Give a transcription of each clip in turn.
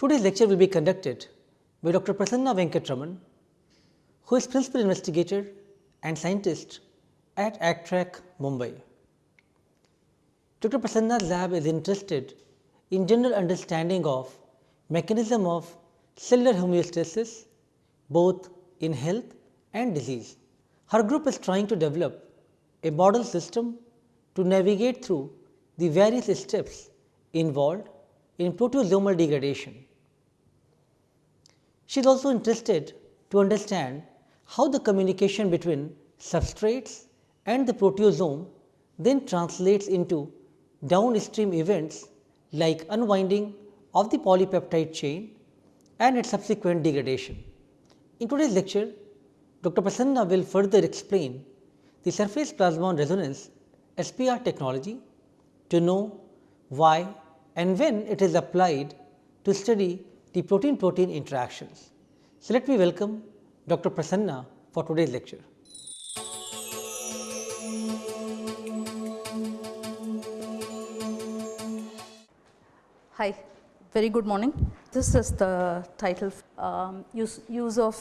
Today's lecture will be conducted by Dr. Prasanna Venkatraman, who is principal investigator and scientist at ACTREC, Mumbai. Dr. Prasanna's lab is interested in general understanding of mechanism of cellular homeostasis both in health and disease. Her group is trying to develop a model system to navigate through the various steps involved in proteasomal degradation. She is also interested to understand how the communication between substrates and the proteasome then translates into downstream events like unwinding of the polypeptide chain and its subsequent degradation. In today's lecture, Dr. Prasanna will further explain the surface plasmon resonance SPR technology to know why and when it is applied to study the protein protein interactions. So, let me welcome Dr. Prasanna for today's lecture. Hi, very good morning. This is the title um, use, use of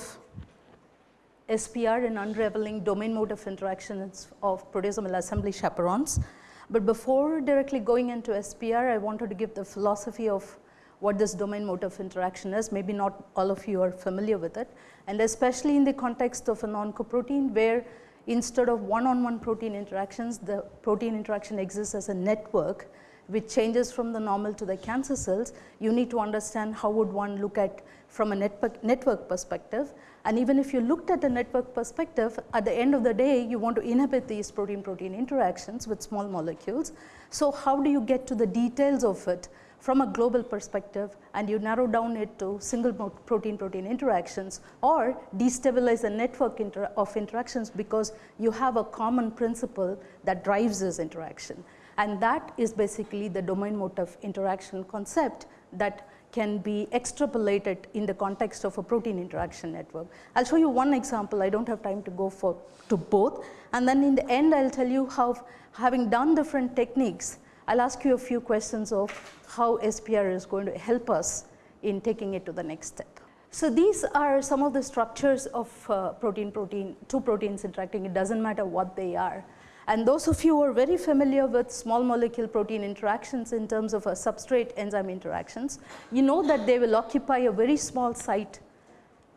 SPR in unraveling domain mode of interactions of proteasomal assembly chaperones. But before directly going into SPR, I wanted to give the philosophy of what this domain mode of interaction is. Maybe not all of you are familiar with it and especially in the context of an oncoprotein where instead of one-on-one -on -one protein interactions, the protein interaction exists as a network which changes from the normal to the cancer cells, you need to understand how would one look at from a network, network perspective. And even if you looked at the network perspective, at the end of the day, you want to inhibit these protein-protein interactions with small molecules. So how do you get to the details of it from a global perspective and you narrow down it to single protein-protein interactions or destabilize a network inter of interactions because you have a common principle that drives this interaction. And that is basically the domain of interaction concept that can be extrapolated in the context of a protein interaction network. I will show you one example, I do not have time to go for to both. And then in the end I will tell you how having done different techniques, I will ask you a few questions of how SPR is going to help us in taking it to the next step. So, these are some of the structures of uh, protein protein, two proteins interacting, it does not matter what they are. And those of you who are very familiar with small molecule protein interactions in terms of a substrate enzyme interactions, you know that they will occupy a very small site,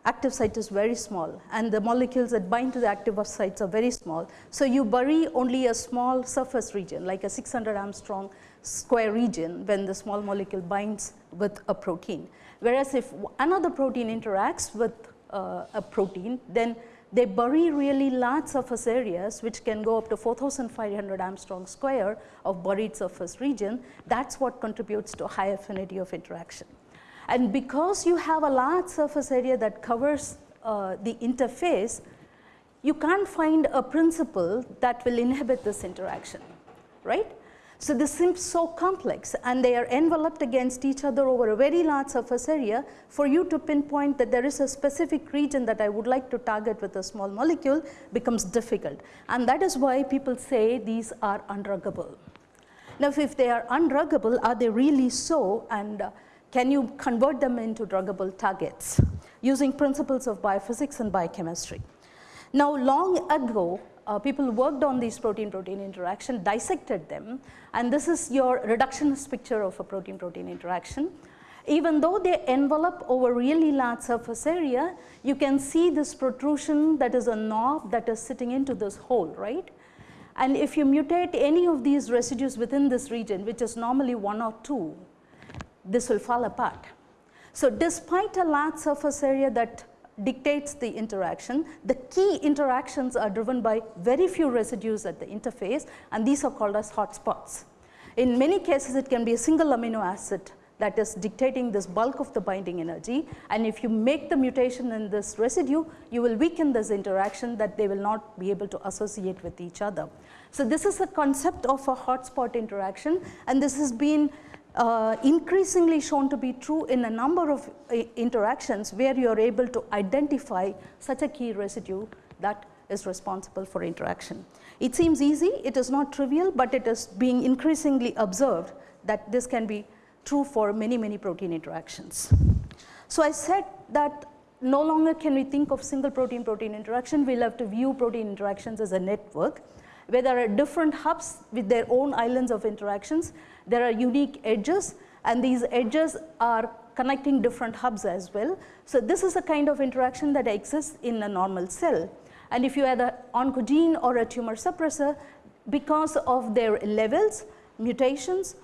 active site is very small and the molecules that bind to the active sites are very small. So, you bury only a small surface region like a 600 Angstrom square region when the small molecule binds with a protein. Whereas, if another protein interacts with uh, a protein, then they bury really large surface areas which can go up to 4500 Angstrom square of buried surface region. That is what contributes to high affinity of interaction. And because you have a large surface area that covers uh, the interface, you can't find a principle that will inhibit this interaction, right. So, this seems so complex and they are enveloped against each other over a very large surface area for you to pinpoint that there is a specific region that I would like to target with a small molecule becomes difficult and that is why people say these are undruggable. Now, if they are undruggable are they really so and uh, can you convert them into druggable targets using principles of biophysics and biochemistry. Now, long ago uh, people worked on these protein-protein interaction, dissected them and this is your reductionist picture of a protein-protein interaction. Even though they envelop over really large surface area, you can see this protrusion that is a knob that is sitting into this hole, right. And if you mutate any of these residues within this region, which is normally one or two, this will fall apart. So, despite a large surface area that dictates the interaction. The key interactions are driven by very few residues at the interface and these are called as hotspots. In many cases it can be a single amino acid that is dictating this bulk of the binding energy and if you make the mutation in this residue you will weaken this interaction that they will not be able to associate with each other. So, this is a concept of a hotspot interaction and this has been uh, increasingly shown to be true in a number of uh, interactions where you are able to identify such a key residue that is responsible for interaction. It seems easy, it is not trivial, but it is being increasingly observed that this can be true for many, many protein interactions. So, I said that no longer can we think of single protein protein interaction, we will have to view protein interactions as a network where there are different hubs with their own islands of interactions. There are unique edges and these edges are connecting different hubs as well. So, this is a kind of interaction that exists in a normal cell. And if you add an oncogene or a tumor suppressor, because of their levels, mutations,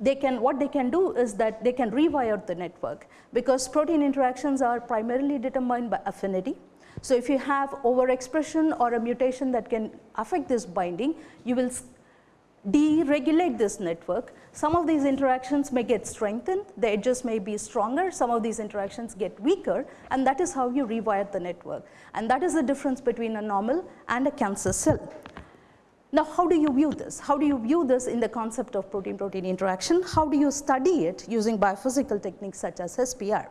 they can what they can do is that they can rewire the network because protein interactions are primarily determined by affinity. So, if you have overexpression or a mutation that can affect this binding, you will deregulate this network. Some of these interactions may get strengthened, the edges may be stronger, some of these interactions get weaker and that is how you rewire the network. And that is the difference between a normal and a cancer cell. Now, how do you view this? How do you view this in the concept of protein-protein interaction? How do you study it using biophysical techniques such as SPR?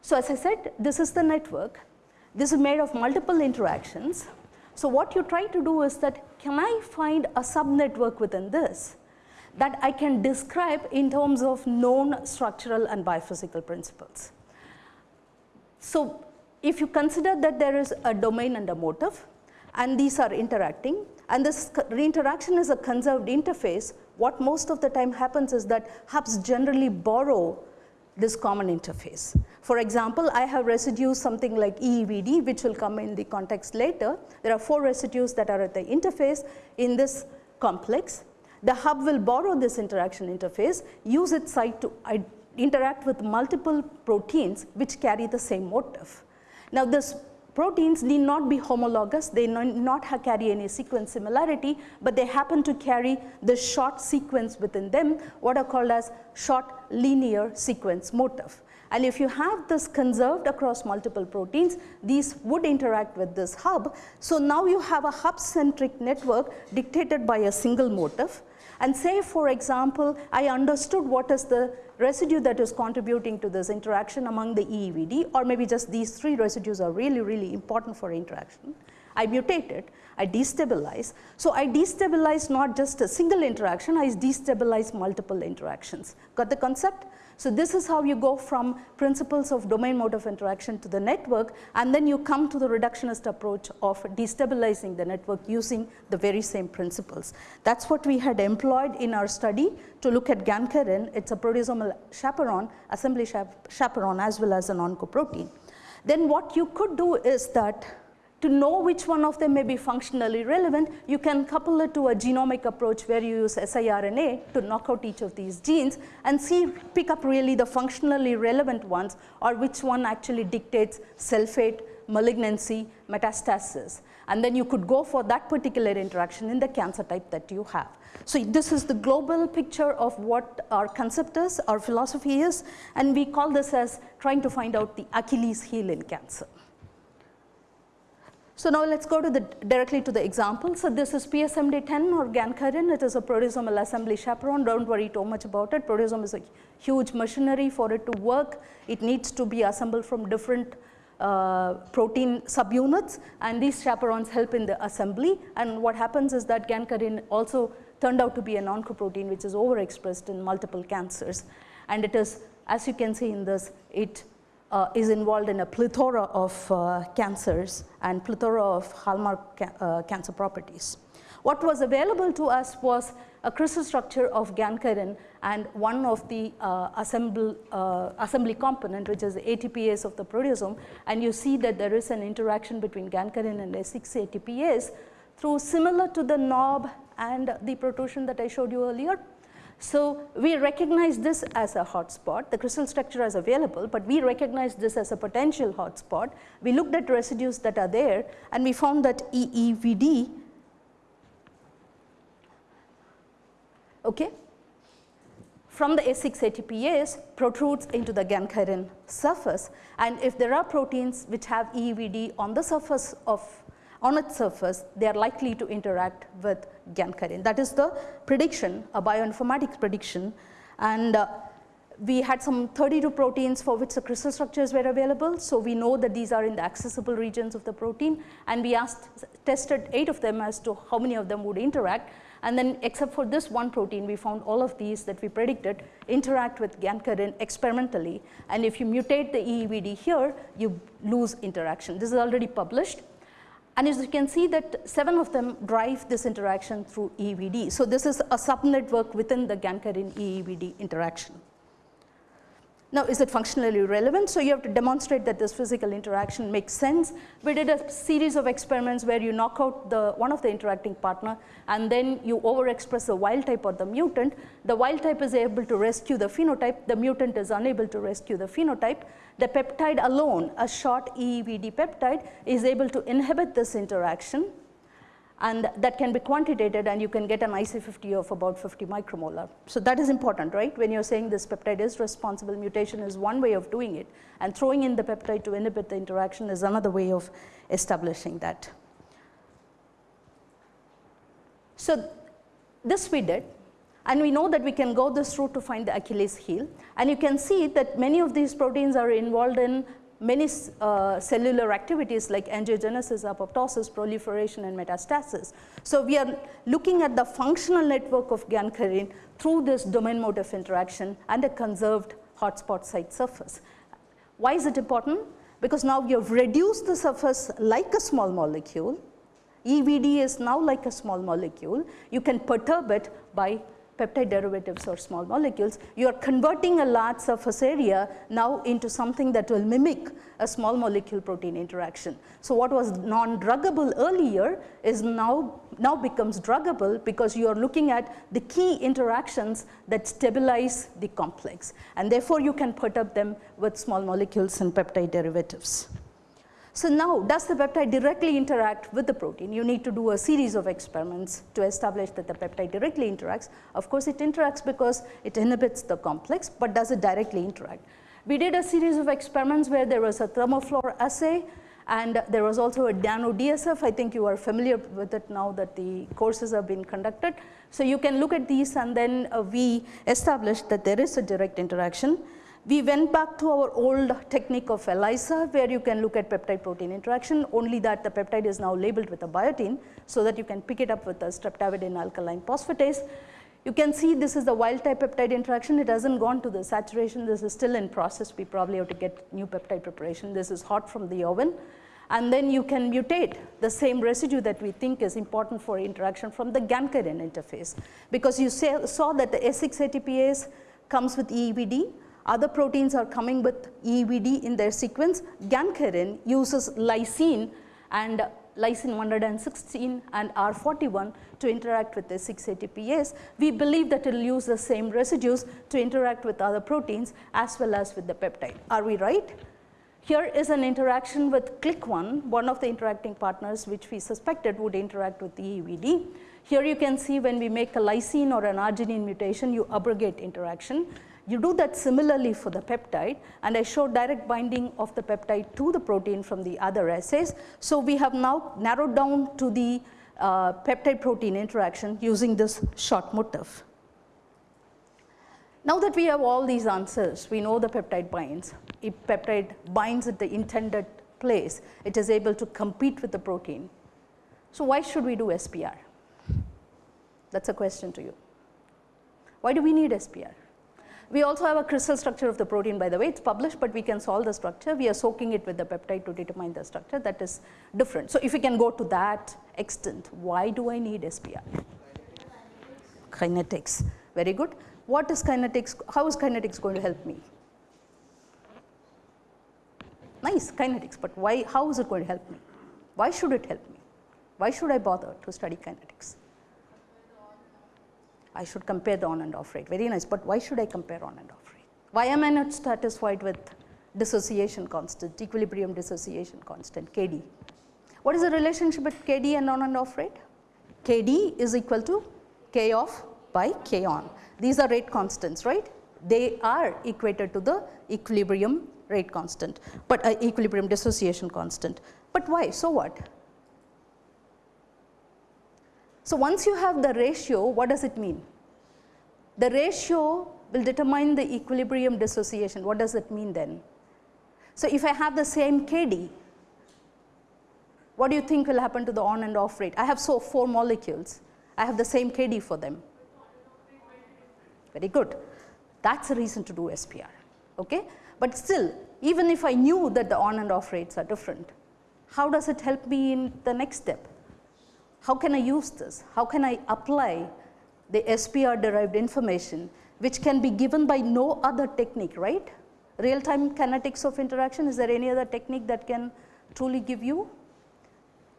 So, as I said, this is the network. This is made of multiple interactions. So, what you try to do is that can I find a subnetwork within this that I can describe in terms of known structural and biophysical principles. So, if you consider that there is a domain and a motif, and these are interacting and this interaction is a conserved interface, what most of the time happens is that hubs generally borrow this common interface. For example, I have residues something like EEVD which will come in the context later. There are 4 residues that are at the interface in this complex. The hub will borrow this interaction interface, use its site to interact with multiple proteins which carry the same motif. Now, this Proteins need not be homologous, they not carry any sequence similarity, but they happen to carry the short sequence within them, what are called as short linear sequence motif. And if you have this conserved across multiple proteins, these would interact with this hub. So now you have a hub centric network dictated by a single motif. And say for example, I understood what is the residue that is contributing to this interaction among the EEVD or maybe just these three residues are really, really important for interaction. I mutate it, I destabilize. So, I destabilize not just a single interaction, I destabilize multiple interactions. Got the concept? So, this is how you go from principles of domain mode of interaction to the network and then you come to the reductionist approach of destabilizing the network using the very same principles. That is what we had employed in our study to look at gankyrin, it is a proteasomal chaperone, assembly chaperone as well as an oncoprotein. Then what you could do is that to know which one of them may be functionally relevant, you can couple it to a genomic approach where you use siRNA to knock out each of these genes and see pick up really the functionally relevant ones or which one actually dictates cell fate, malignancy, metastasis. And then you could go for that particular interaction in the cancer type that you have. So, this is the global picture of what our concept is, our philosophy is, and we call this as trying to find out the Achilles heel in cancer. So, now let us go to the directly to the example. So, this is PSMD10 or gankyrin, it is a proteasomal assembly chaperone, do not worry too much about it, proteasome is a huge machinery for it to work, it needs to be assembled from different uh, protein subunits and these chaperones help in the assembly. And what happens is that gankyrin also turned out to be an oncoprotein which is overexpressed in multiple cancers. And it is as you can see in this it uh, is involved in a plethora of uh, cancers and plethora of hallmark ca uh, cancer properties. What was available to us was a crystal structure of gankyrin and one of the uh, assemble, uh, assembly component which is the ATPase of the proteasome and you see that there is an interaction between gankyrin and S6 ATPase through similar to the knob and the protrusion that I showed you earlier so, we recognize this as a hotspot, the crystal structure is available, but we recognize this as a potential hotspot. We looked at residues that are there and we found that EEVD okay, from the S6 ATPase protrudes into the gankyrin surface and if there are proteins which have EEVD on the surface of on its surface, they are likely to interact with gankyrin. That is the prediction, a bioinformatics prediction. And uh, we had some 32 proteins for which the crystal structures were available. So, we know that these are in the accessible regions of the protein and we asked tested 8 of them as to how many of them would interact And then except for this one protein, we found all of these that we predicted interact with gankyrin experimentally. And if you mutate the EEVD here, you lose interaction. This is already published. And as you can see that seven of them drive this interaction through EEVD. So this is a subnetwork within the gankyrin EEVD interaction. Now, is it functionally relevant? So, you have to demonstrate that this physical interaction makes sense. We did a series of experiments where you knock out the one of the interacting partner and then you overexpress the wild type or the mutant. The wild type is able to rescue the phenotype, the mutant is unable to rescue the phenotype. The peptide alone, a short EEVD peptide is able to inhibit this interaction and that can be quantitated and you can get an IC50 of about 50 micromolar. So, that is important right when you are saying this peptide is responsible mutation is one way of doing it and throwing in the peptide to inhibit the interaction is another way of establishing that. So, this we did and we know that we can go this route to find the Achilles heel and you can see that many of these proteins are involved in many uh, cellular activities like angiogenesis, apoptosis, proliferation and metastasis. So, we are looking at the functional network of gankyrin through this domain mode of interaction and a conserved hotspot site surface. Why is it important? Because now you have reduced the surface like a small molecule, EVD is now like a small molecule, you can perturb it by peptide derivatives or small molecules, you are converting a large surface area now into something that will mimic a small molecule protein interaction. So, what was non-druggable earlier is now, now becomes druggable because you are looking at the key interactions that stabilize the complex and therefore, you can perturb them with small molecules and peptide derivatives. So, now does the peptide directly interact with the protein? You need to do a series of experiments to establish that the peptide directly interacts. Of course, it interacts because it inhibits the complex, but does it directly interact? We did a series of experiments where there was a thermofluor assay and there was also a nano DSF. I think you are familiar with it now that the courses have been conducted. So, you can look at these and then uh, we established that there is a direct interaction. We went back to our old technique of ELISA where you can look at peptide protein interaction only that the peptide is now labeled with a biotin so that you can pick it up with a streptavidin alkaline phosphatase. You can see this is the wild type peptide interaction. It hasn't gone to the saturation. This is still in process. We probably have to get new peptide preparation. This is hot from the oven. And then you can mutate the same residue that we think is important for interaction from the gankyrin interface. Because you saw that the S6 ATPase comes with EEVD other proteins are coming with EVD in their sequence. Gankyrin uses lysine and lysine 116 and R41 to interact with the 6-ATPase. We believe that it will use the same residues to interact with other proteins as well as with the peptide. Are we right? Here is an interaction with CLIC1, one of the interacting partners which we suspected would interact with the EVD. Here you can see when we make a lysine or an arginine mutation, you abrogate interaction. You do that similarly for the peptide and I showed direct binding of the peptide to the protein from the other assays. So, we have now narrowed down to the uh, peptide protein interaction using this short motif. Now that we have all these answers, we know the peptide binds. If peptide binds at the intended place, it is able to compete with the protein. So, why should we do SPR? That is a question to you. Why do we need SPR? We also have a crystal structure of the protein by the way, it is published, but we can solve the structure. We are soaking it with the peptide to determine the structure that is different. So, if we can go to that extent, why do I need SPR? Kinetics, very good. What is kinetics, how is kinetics going to help me? Nice, kinetics, but why, how is it going to help me? Why should it help me? Why should I bother to study kinetics? I should compare the on and off rate. Very nice, but why should I compare on and off rate? Why am I not satisfied with dissociation constant, equilibrium dissociation constant, KD? What is the relationship with KD and on and off rate? KD is equal to K off by K on. These are rate constants, right? They are equated to the equilibrium rate constant, but uh, equilibrium dissociation constant. But why? So what? So, once you have the ratio, what does it mean? The ratio will determine the equilibrium dissociation. What does it mean then? So, if I have the same KD, what do you think will happen to the on and off rate? I have so 4 molecules I have the same KD for them. Very good. That's a reason to do SPR. Okay? But still, even if I knew that the on and off rates are different, how does it help me in the next step? How can I use this? How can I apply the SPR derived information which can be given by no other technique, right? Real time kinetics of interaction, is there any other technique that can truly give you?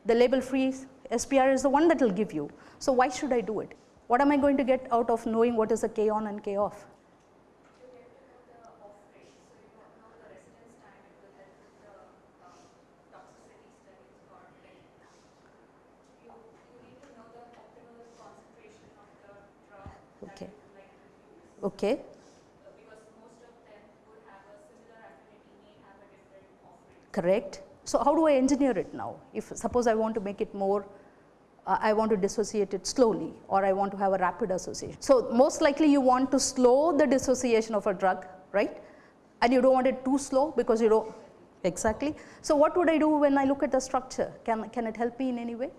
The label free SPR is the one that will give you. So, why should I do it? What am I going to get out of knowing what is a K on and K off? Okay. Okay. Correct. So, how do I engineer it now? If suppose I want to make it more, uh, I want to dissociate it slowly or I want to have a rapid association. So, most likely you want to slow the dissociation of a drug, right? And you don't want it too slow because you don't, exactly. So, what would I do when I look at the structure? Can, can it help me in any way?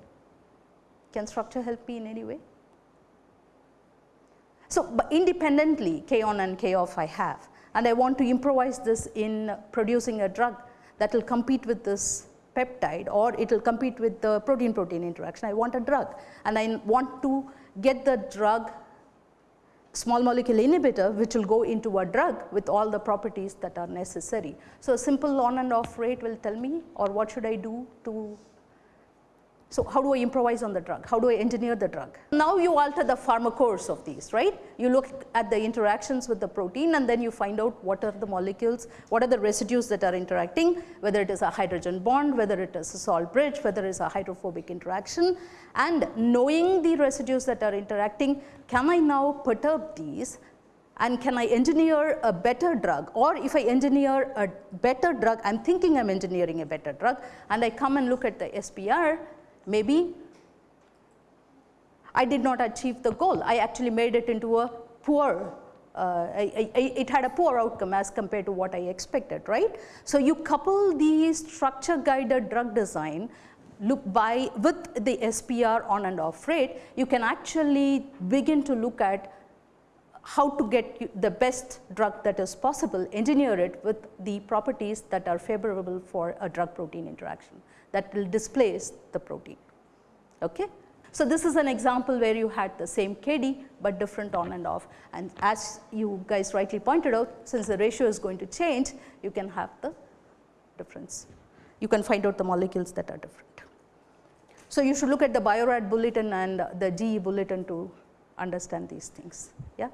Can structure help me in any way? So, independently K on and K off I have and I want to improvise this in producing a drug that will compete with this peptide or it will compete with the protein protein interaction. I want a drug and I want to get the drug small molecule inhibitor which will go into a drug with all the properties that are necessary. So, a simple on and off rate will tell me or what should I do to so, how do I improvise on the drug? How do I engineer the drug? Now, you alter the pharmacophores of these, right? You look at the interactions with the protein and then you find out what are the molecules, what are the residues that are interacting, whether it is a hydrogen bond, whether it is a salt bridge, whether it is a hydrophobic interaction. And knowing the residues that are interacting, can I now perturb these and can I engineer a better drug or if I engineer a better drug, I am thinking I am engineering a better drug and I come and look at the SPR maybe I did not achieve the goal. I actually made it into a poor, uh, I, I, it had a poor outcome as compared to what I expected, right. So, you couple the structure guided drug design look by with the SPR on and off rate, you can actually begin to look at how to get the best drug that is possible, engineer it with the properties that are favorable for a drug protein interaction that will displace the protein. Okay? So, this is an example where you had the same KD, but different on and off and as you guys rightly pointed out since the ratio is going to change you can have the difference. You can find out the molecules that are different. So, you should look at the Bio-Rad bulletin and the GE bulletin to understand these things. Yeah.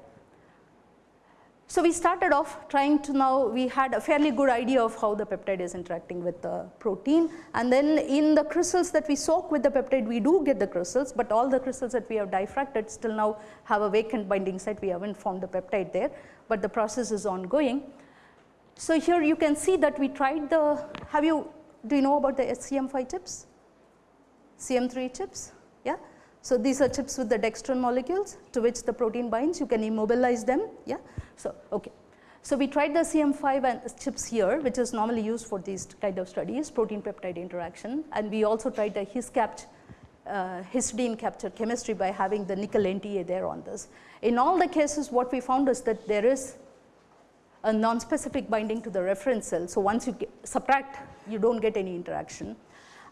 So, we started off trying to now we had a fairly good idea of how the peptide is interacting with the protein and then in the crystals that we soak with the peptide we do get the crystals, but all the crystals that we have diffracted still now have a vacant binding site we have not formed the peptide there, but the process is ongoing. So, here you can see that we tried the have you do you know about the SCM5 chips, CM3 chips. So, these are chips with the dextran molecules to which the protein binds, you can immobilize them. Yeah. So, okay. So, we tried the CM5 and chips here which is normally used for these kind of studies protein peptide interaction and we also tried the uh, histidine capture chemistry by having the nickel NTA there on this. In all the cases what we found is that there is a non-specific binding to the reference cell. So, once you subtract you do not get any interaction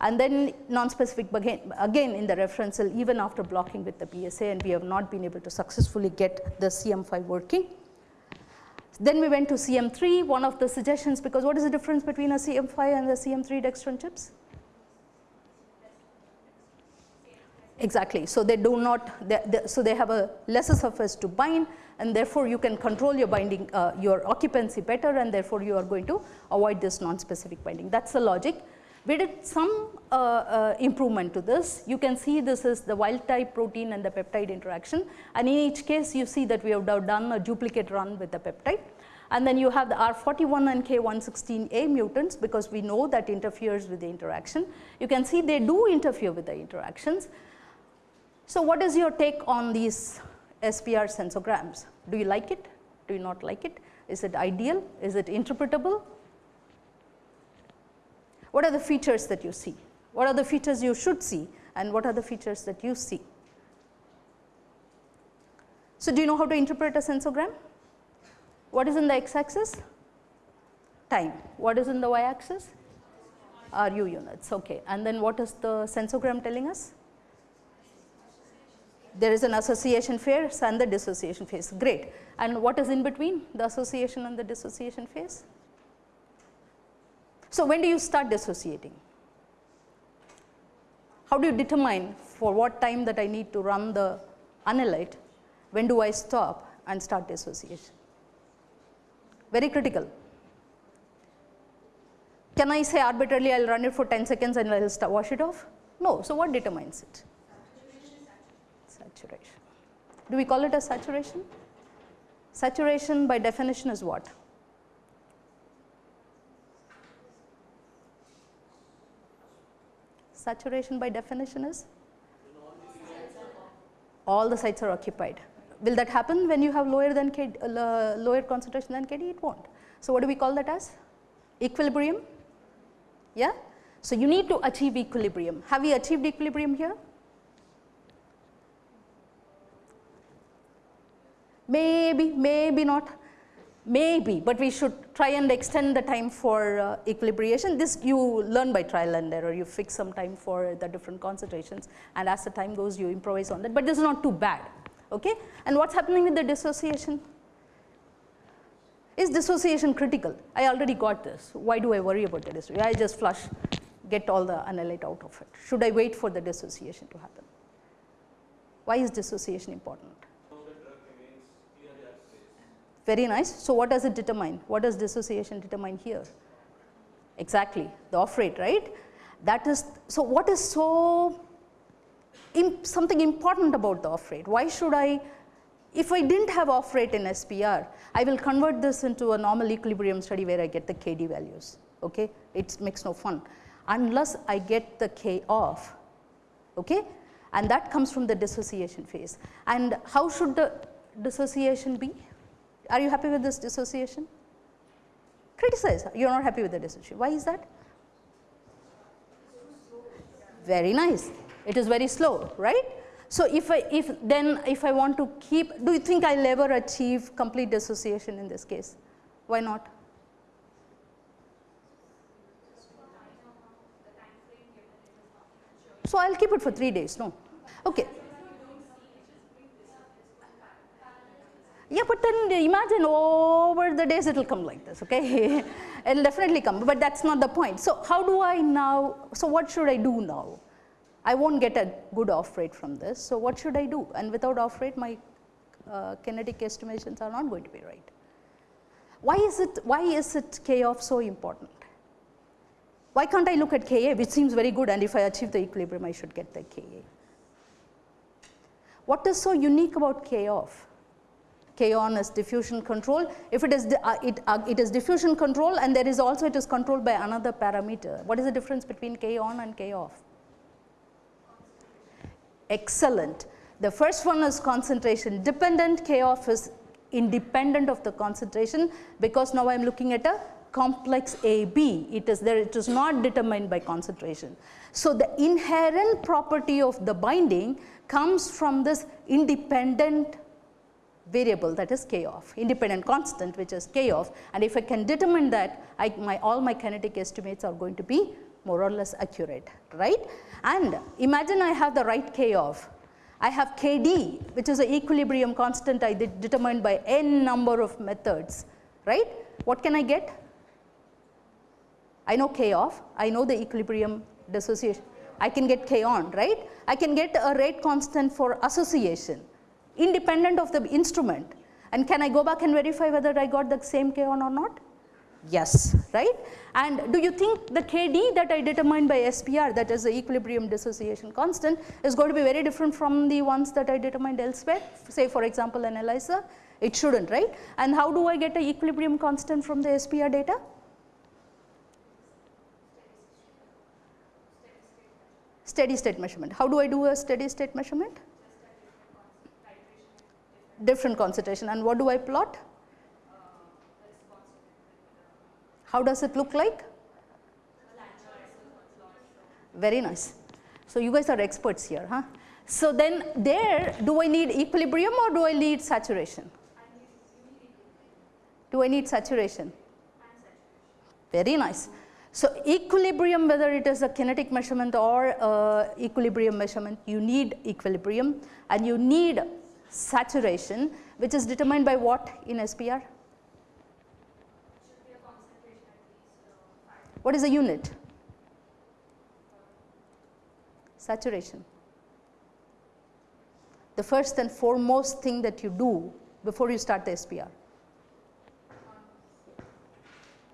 and then non-specific again, again in the reference cell even after blocking with the BSA and we have not been able to successfully get the CM5 working. Then we went to CM3, one of the suggestions because what is the difference between a CM5 and the CM3 dextran chips? Exactly. So, they do not, they, they, so they have a lesser surface to bind and therefore, you can control your binding, uh, your occupancy better and therefore, you are going to avoid this non-specific binding. That is the logic. We did some uh, uh, improvement to this. You can see this is the wild type protein and the peptide interaction and in each case you see that we have done a duplicate run with the peptide. And then you have the R41 and K116A mutants because we know that interferes with the interaction. You can see they do interfere with the interactions. So, what is your take on these SPR sensorgrams? Do you like it? Do you not like it? Is it ideal? Is it interpretable? What are the features that you see? What are the features you should see and what are the features that you see? So, do you know how to interpret a sensorgram? What is in the x axis? Time. What is in the y axis? RU units. Okay. And then what is the sensorgram telling us? There is an association phase and the dissociation phase. Great. And what is in between the association and the dissociation phase? So, when do you start dissociating? How do you determine for what time that I need to run the analyte? When do I stop and start dissociation? Very critical. Can I say arbitrarily I will run it for 10 seconds and I will wash it off? No. So, what determines it? Saturation. Do we call it a saturation? Saturation by definition is what? Saturation by definition is? All the sites are occupied. Will that happen when you have lower than uh, lower concentration than Kd? It won't. So, what do we call that as? Equilibrium? Yeah? So, you need to achieve equilibrium. Have we achieved equilibrium here? Maybe, maybe not, maybe, but we should try and extend the time for uh, equilibration. This you learn by trial and error, you fix some time for the different concentrations and as the time goes you improvise on that, but this is not too bad. Okay? And what is happening with the dissociation? Is dissociation critical? I already got this. Why do I worry about the dissociation? I just flush, get all the analyte out of it. Should I wait for the dissociation to happen? Why is dissociation important? Very nice. So, what does it determine? What does dissociation determine here? Exactly, the off rate, right? That is, so what is so, something important about the off rate? Why should I, if I did not have off rate in SPR, I will convert this into a normal equilibrium study where I get the KD values, okay? It makes no fun. Unless I get the K off, okay? And that comes from the dissociation phase. And how should the dissociation be? Are you happy with this dissociation? Criticize, you are not happy with the dissociation. Why is that? Very nice. It is very slow, right? So, if I if then if I want to keep, do you think I will ever achieve complete dissociation in this case? Why not? So, I will keep it for 3 days, no. Okay. Yeah, but then imagine over the days it will come like this, okay? it will definitely come, but that is not the point. So, how do I now, so what should I do now? I won't get a good off rate from this, so what should I do? And without off rate, my uh, kinetic estimations are not going to be right. Why is it, why is it K off so important? Why can't I look at Ka which seems very good and if I achieve the equilibrium I should get the Ka. What is so unique about K off? K on is diffusion control. If it is, uh, it, uh, it is diffusion control and there is also it is controlled by another parameter. What is the difference between K on and K off? Excellent. The first one is concentration dependent, K off is independent of the concentration because now I am looking at a complex AB, it is there, it is not determined by concentration. So, the inherent property of the binding comes from this independent variable that is k off, independent constant which is k off and if I can determine that I, my all my kinetic estimates are going to be more or less accurate, right. And imagine I have the right k off, I have kd which is the equilibrium constant I did determined by n number of methods, right. What can I get? I know k off, I know the equilibrium dissociation, I can get k on, right. I can get a rate constant for association independent of the instrument and can I go back and verify whether I got the same K on or not? Yes, right. And do you think the Kd that I determined by SPR that is the equilibrium dissociation constant is going to be very different from the ones that I determined elsewhere say for example an ELISA? It shouldn't, right. And how do I get the equilibrium constant from the SPR data? Steady state measurement. How do I do a steady state measurement? Different concentration and what do I plot? How does it look like? Very nice. So, you guys are experts here, huh? So then there, do I need equilibrium or do I need saturation? Do I need saturation? Very nice. So equilibrium, whether it is a kinetic measurement or uh, equilibrium measurement, you need equilibrium and you need saturation, which is determined by what in SPR? What is the unit? Saturation. The first and foremost thing that you do before you start the SPR.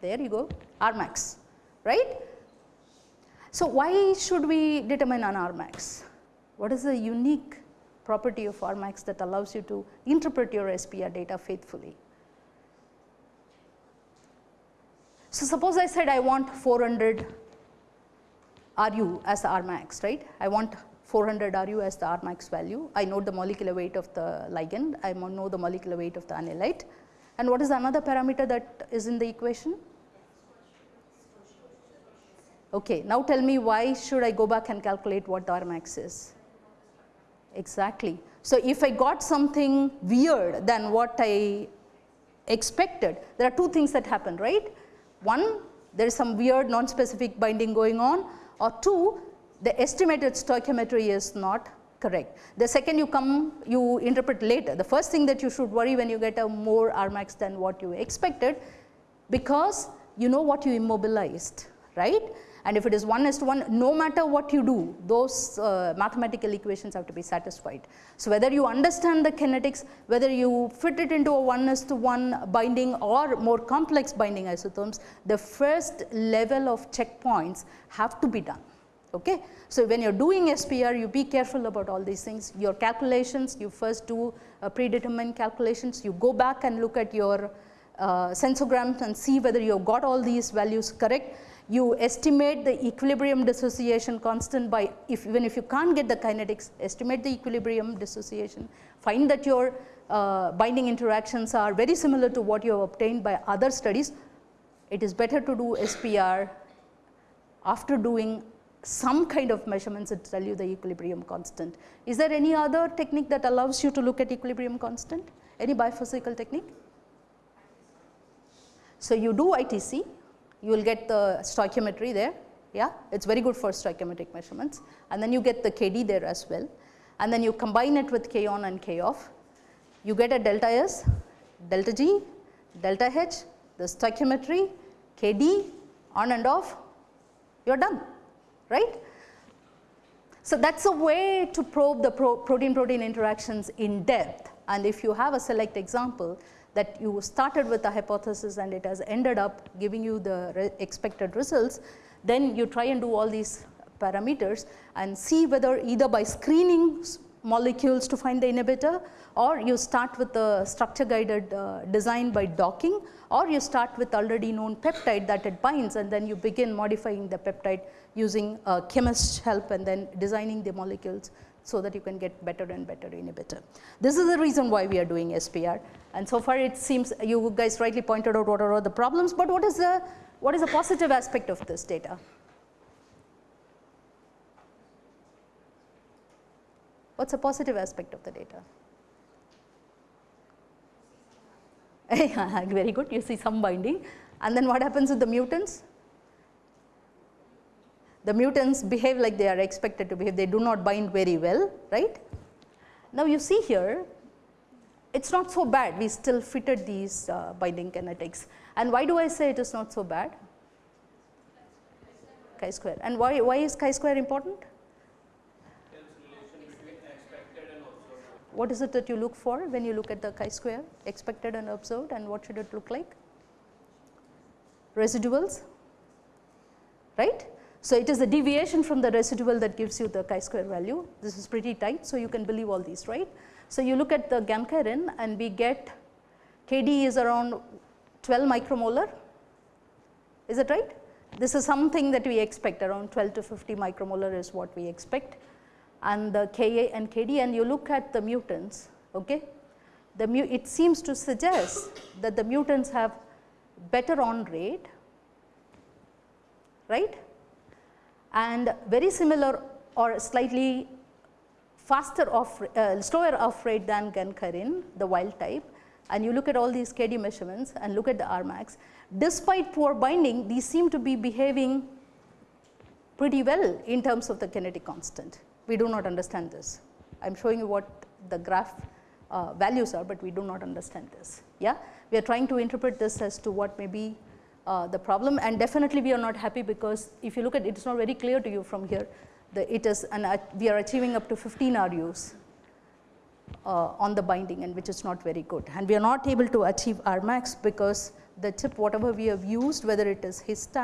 There you go, Rmax, right? So why should we determine an Rmax? What is the unique property of Rmax that allows you to interpret your SPR data faithfully? So suppose I said I want 400 RU as the Rmax, right? I want 400 RU as the Rmax value. I know the molecular weight of the ligand, I know the molecular weight of the analyte. And what is another parameter that is in the equation? Okay, now tell me why should I go back and calculate what the Rmax is? Exactly. So if I got something weird than what I expected, there are two things that happen, right? One, there is some weird non-specific binding going on or two, the estimated stoichiometry is not correct. The second you come, you interpret later. The first thing that you should worry when you get a more Rmax than what you expected because you know what you immobilized, right? And if it is 1 is to 1, no matter what you do, those uh, mathematical equations have to be satisfied. So whether you understand the kinetics, whether you fit it into a 1 is to 1 binding or more complex binding isotherms, the first level of checkpoints have to be done. Okay? So when you're doing SPR, you be careful about all these things. Your calculations, you first do uh, predetermined calculations, you go back and look at your uh, sensorgrams and see whether you have got all these values correct you estimate the equilibrium dissociation constant by if even if you can't get the kinetics estimate the equilibrium dissociation find that your uh, binding interactions are very similar to what you have obtained by other studies it is better to do SPR after doing some kind of measurements that tell you the equilibrium constant. Is there any other technique that allows you to look at equilibrium constant? Any biophysical technique? So, you do ITC you will get the stoichiometry there, yeah, it is very good for stoichiometric measurements. And then you get the KD there as well. And then you combine it with K on and K off, you get a delta S, delta G, delta H, the stoichiometry, KD on and off, you are done, right. So, that is a way to probe the pro protein protein interactions in depth. And if you have a select example that you started with a hypothesis and it has ended up giving you the re expected results, then you try and do all these parameters and see whether either by screening molecules to find the inhibitor or you start with the structure guided uh, design by docking or you start with already known peptide that it binds and then you begin modifying the peptide using a chemist's help and then designing the molecules so that you can get better and better inhibitor. This is the reason why we are doing SPR and so far it seems you guys rightly pointed out what are the problems, but what is the, what is the positive aspect of this data? What is the positive aspect of the data? Very good, you see some binding and then what happens with the mutants? The mutants behave like they are expected to behave, they do not bind very well, right. Now you see here, it is not so bad, we still fitted these uh, binding kinetics. And why do I say it is not so bad? Chi square. And why, why is chi square important? What is it that you look for when you look at the chi square, expected and observed and what should it look like? Residuals, right? So, it is the deviation from the residual that gives you the chi-square value. This is pretty tight, so you can believe all these, right. So, you look at the gankyrin and we get Kd is around 12 micromolar, is that right? This is something that we expect around 12 to 50 micromolar is what we expect and the Ka and Kd and you look at the mutants, okay. The mu it seems to suggest that the mutants have better on rate, right and very similar or slightly faster off, uh, slower off rate than gankyrin, the wild type, and you look at all these KD measurements and look at the Rmax, despite poor binding, these seem to be behaving pretty well in terms of the kinetic constant. We do not understand this. I am showing you what the graph uh, values are, but we do not understand this. Yeah, we are trying to interpret this as to what may be uh, the problem, and definitely we are not happy because if you look at it, it's not very clear to you from here. that it is, and uh, we are achieving up to 15 RUs uh, on the binding, and which is not very good. And we are not able to achieve Rmax because the chip, whatever we have used, whether it is his uh,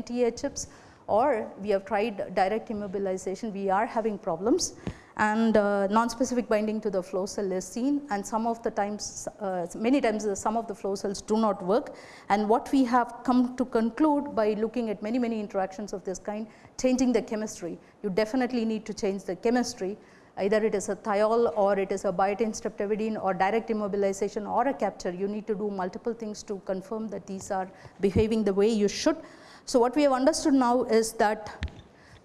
NTA chips or we have tried direct immobilization, we are having problems and uh, non-specific binding to the flow cell is seen and some of the times, uh, many times uh, some of the flow cells do not work. And what we have come to conclude by looking at many, many interactions of this kind, changing the chemistry. You definitely need to change the chemistry either it is a thiol or it is a biotin streptavidin or direct immobilization or a capture. You need to do multiple things to confirm that these are behaving the way you should. So, what we have understood now is that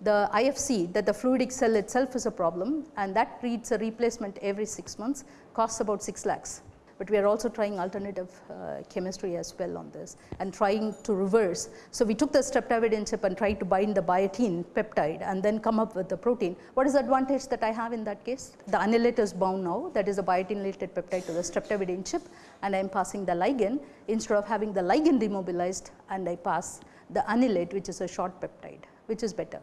the IFC that the fluidic cell itself is a problem and that needs a replacement every 6 months costs about 6 lakhs. But we are also trying alternative uh, chemistry as well on this and trying to reverse. So, we took the streptavidin chip and tried to bind the biotin peptide and then come up with the protein. What is the advantage that I have in that case? The analyte is bound now that is a biotin related peptide to the streptavidin chip and I am passing the ligand instead of having the ligand demobilized and I pass the analyte which is a short peptide which is better.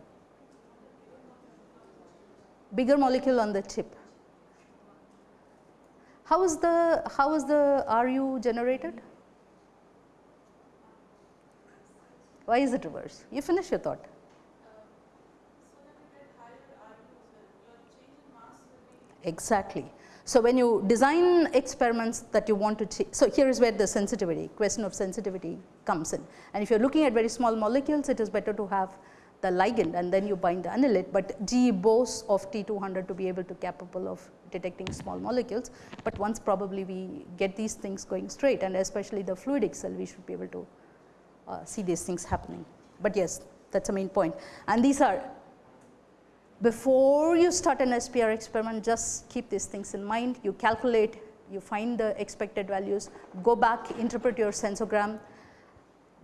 Bigger molecule on the chip. How is the how is the RU generated? Why is it reverse? You finish your thought. Exactly. So, when you design experiments that you want to, so here is where the sensitivity, question of sensitivity comes in. And if you are looking at very small molecules, it is better to have the ligand and then you bind the analyte, but GE boasts of T200 to be able to capable of detecting small molecules, but once probably we get these things going straight and especially the fluidic cell, we should be able to uh, see these things happening. But yes, that is the main point. And these are before you start an SPR experiment, just keep these things in mind. You calculate, you find the expected values, go back, interpret your sensorgram.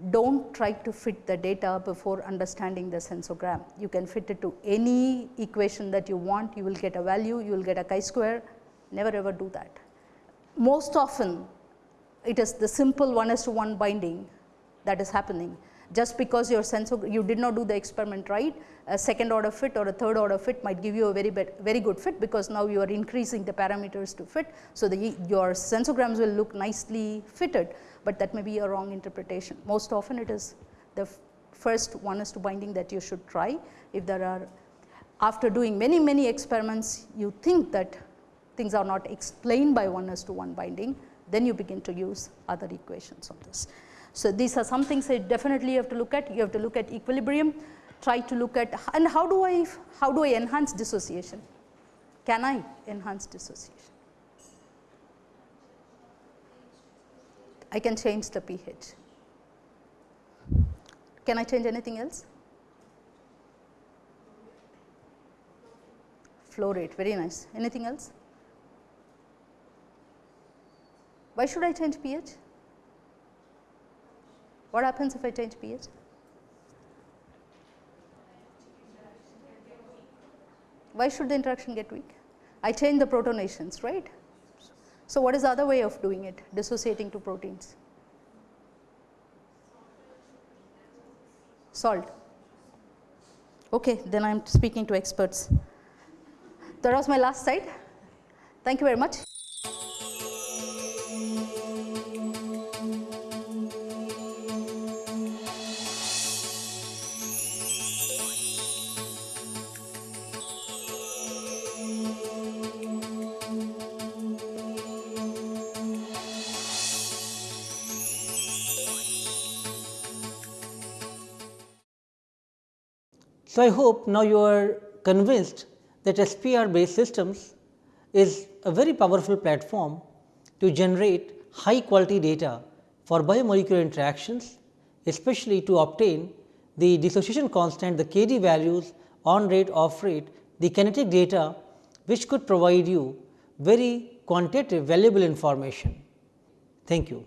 Don't try to fit the data before understanding the sensorgram. You can fit it to any equation that you want, you will get a value, you will get a chi-square, never ever do that. Most often, it is the simple 1 is to 1 binding that is happening just because your sensor you did not do the experiment right a second order fit or a third order fit might give you a very very good fit because now you are increasing the parameters to fit. So, the your sensorgrams will look nicely fitted, but that may be a wrong interpretation. Most often it is the first one is to binding that you should try. If there are after doing many many experiments you think that things are not explained by one is to one binding then you begin to use other equations on this. So, these are some things that definitely have to look at. You have to look at equilibrium, try to look at and how do I how do I enhance dissociation? Can I enhance dissociation? I can change the pH. Can I change anything else? Flow rate, very nice. Anything else? Why should I change pH? What happens if I change pH? Why should the interaction get weak? I change the protonations, right? So, what is the other way of doing it, dissociating to proteins? Salt. Okay, then I am speaking to experts. That was my last slide. Thank you very much. So, I hope now you are convinced that SPR based systems is a very powerful platform to generate high quality data for biomolecular interactions, especially to obtain the dissociation constant, the KD values, on rate, off rate, the kinetic data which could provide you very quantitative valuable information. Thank you.